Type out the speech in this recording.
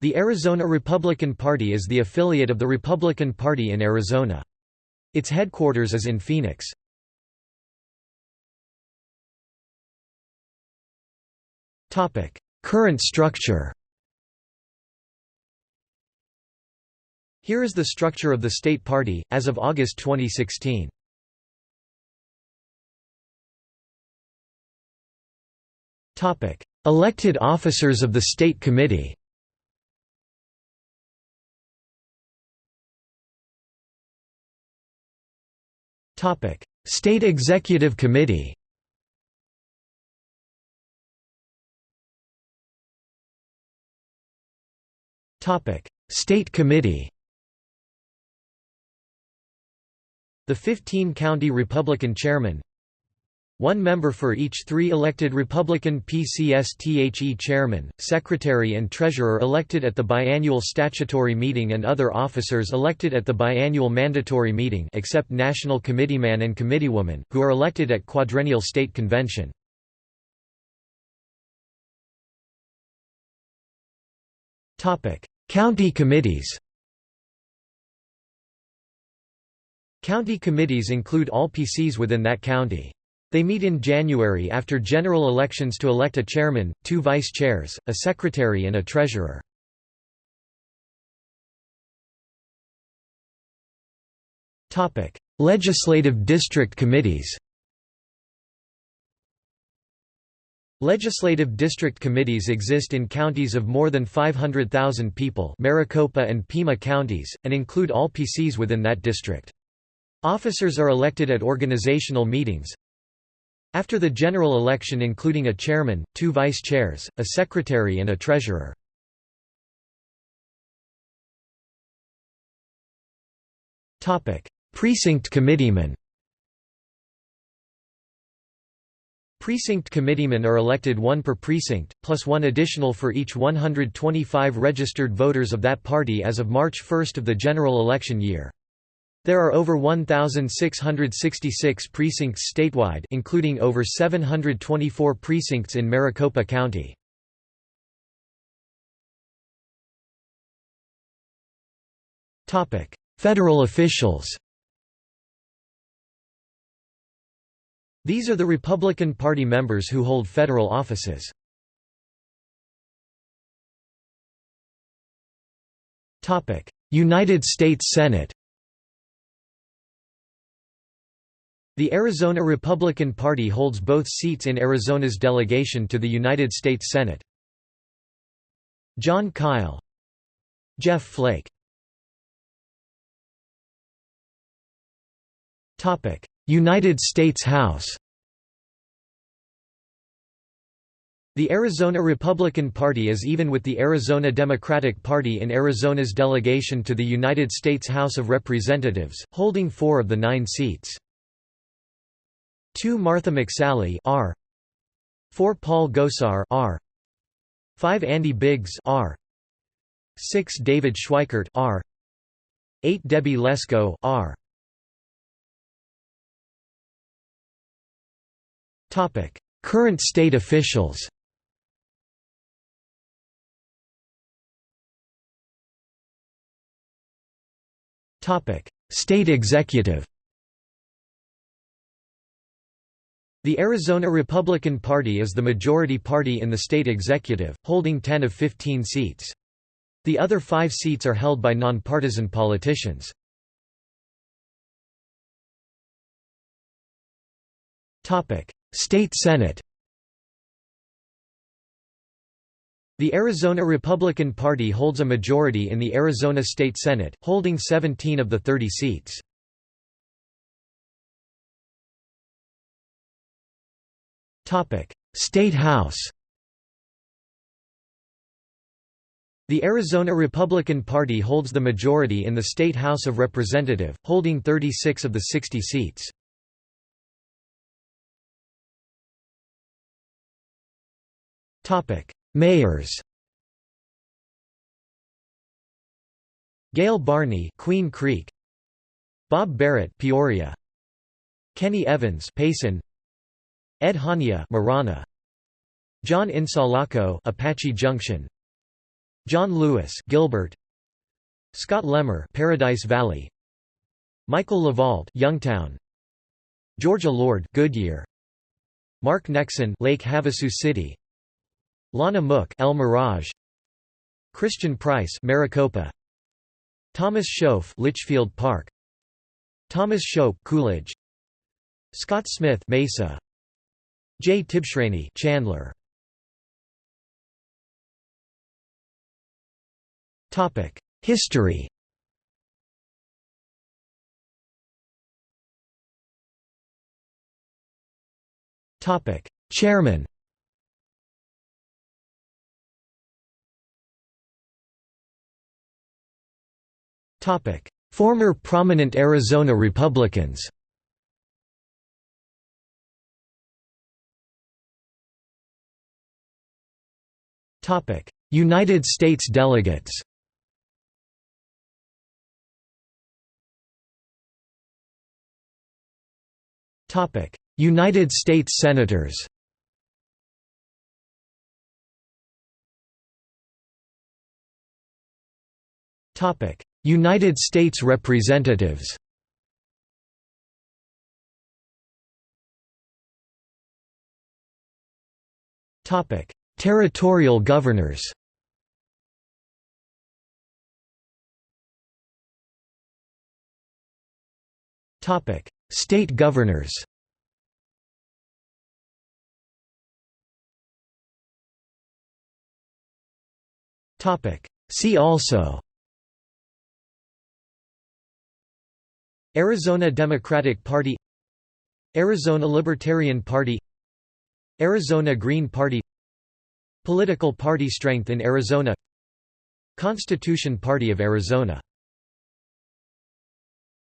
The Arizona Republican Party is the affiliate of the Republican Party in Arizona. Its headquarters is in Phoenix. Current structure Here is the structure of the state party, as of August 2016. Elected officers of the State Committee State Executive Committee State Committee The 15-county Republican chairman one member for each three elected Republican PCSTHE chairman, secretary and treasurer elected at the biannual statutory meeting and other officers elected at the biannual mandatory meeting except national committeeman and committeewoman, who are elected at quadrennial state convention. County committees County committees include all PCs within that county. They meet in January after general elections to elect a chairman, two vice chairs, a secretary and a treasurer. Legislative district committees Legislative district committees exist in counties of more than 500,000 people Maricopa and Pima counties, and include all PCs within that district. Officers are elected at organizational meetings, after the general election including a chairman, two vice chairs, a secretary and a treasurer. Precinct committeemen Precinct committeemen are elected one per precinct, plus one additional for each 125 registered voters of that party as of March 1 of the general election year. There are over 1,666 precincts statewide including over 724 precincts in Maricopa County. Federal officials These are the Republican Party members who hold federal offices. United States Senate The Arizona Republican Party holds both seats in Arizona's delegation to the United States Senate. Jon Kyl Jeff Flake United States House The Arizona Republican Party is even with the Arizona Democratic Party in Arizona's delegation to the United States House of Representatives, holding four of the nine seats. 2 Martha McSally R. 4 Paul Gosar R. 5 Andy Biggs R. 6 David Schweikert R. 8 Debbie Lesko R. Topic. Current state officials Topic. State executive The Arizona Republican Party is the majority party in the state executive, holding 10 of 15 seats. The other five seats are held by nonpartisan politicians. State Senate The Arizona Republican Party holds a majority in the Arizona State Senate, holding 17 of the 30 seats. State House The Arizona Republican Party holds the majority in the State House of Representative, holding 36 of the 60 seats. Mayors Gail Barney Queen Creek. Bob Barrett Peoria. Kenny Evans Payson Ed Honea Marana. John Insalaco Apache Junction. John Lewis Gilbert. Scott LeMarr Paradise Valley. Michael LeVault Youngtown. Georgia Lord Goodyear. Mark Nexsen Lake Havasu City. Lana Mook El Mirage. Christian Price Maricopa. Thomas Schoaf Litchfield Park. Thomas Shope Coolidge. Scott Smith Mesa J. Tibshraeny Chandler. Topic History. Topic Chairman. Topic Former prominent Arizona Republicans United States delegates. United States Senators. United States Representatives Territorial governors. State governors. See also. Arizona Democratic Party. Arizona Libertarian Party. Arizona Green Party Political party strength in Arizona. Constitution Party of Arizona